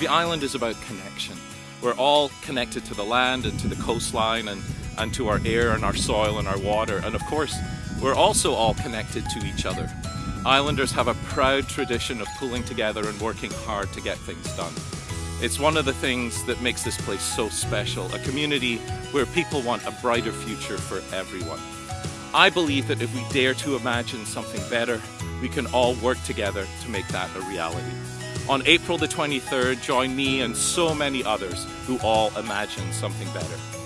The island is about connection. We're all connected to the land and to the coastline and, and to our air and our soil and our water. And of course, we're also all connected to each other. Islanders have a proud tradition of pulling together and working hard to get things done. It's one of the things that makes this place so special, a community where people want a brighter future for everyone. I believe that if we dare to imagine something better, we can all work together to make that a reality. On April the 23rd, join me and so many others who all imagine something better.